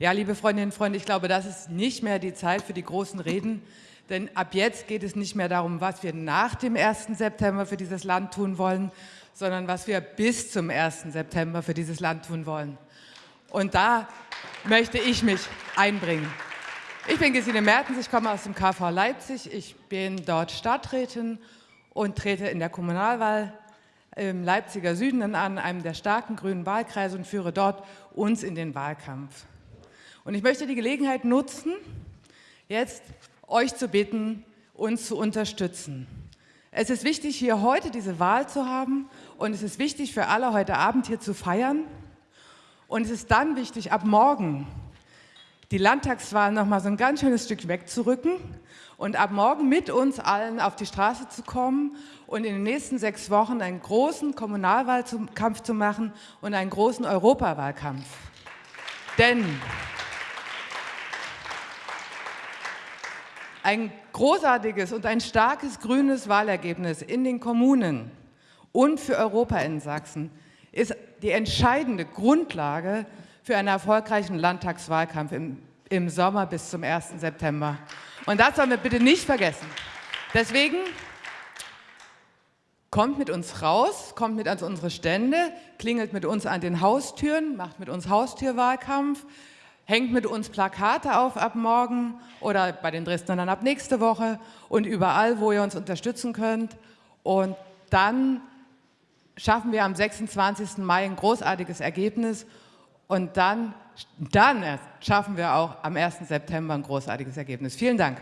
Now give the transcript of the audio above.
Ja, liebe Freundinnen und Freunde, ich glaube, das ist nicht mehr die Zeit für die großen Reden, denn ab jetzt geht es nicht mehr darum, was wir nach dem 1. September für dieses Land tun wollen, sondern was wir bis zum 1. September für dieses Land tun wollen. Und da möchte ich mich einbringen. Ich bin Gesine Mertens, ich komme aus dem KV Leipzig. Ich bin dort Stadträtin und trete in der Kommunalwahl im Leipziger Süden an, einem der starken grünen Wahlkreise und führe dort uns in den Wahlkampf. Und ich möchte die Gelegenheit nutzen, jetzt euch zu bitten, uns zu unterstützen. Es ist wichtig, hier heute diese Wahl zu haben und es ist wichtig für alle, heute Abend hier zu feiern. Und es ist dann wichtig, ab morgen die Landtagswahl noch mal so ein ganz schönes Stück wegzurücken und ab morgen mit uns allen auf die Straße zu kommen und in den nächsten sechs Wochen einen großen Kommunalwahlkampf zu machen und einen großen Europawahlkampf. Denn ein großartiges und ein starkes grünes Wahlergebnis in den Kommunen und für Europa in Sachsen ist die entscheidende Grundlage für einen erfolgreichen Landtagswahlkampf im, im Sommer bis zum 1. September. Und das sollen wir bitte nicht vergessen. Deswegen kommt mit uns raus, kommt mit an unsere Stände, klingelt mit uns an den Haustüren, macht mit uns Haustürwahlkampf, hängt mit uns Plakate auf ab morgen oder bei den Dresdnern dann ab nächste Woche und überall, wo ihr uns unterstützen könnt. Und dann schaffen wir am 26. Mai ein großartiges Ergebnis und dann, dann schaffen wir auch am 1. September ein großartiges Ergebnis. Vielen Dank.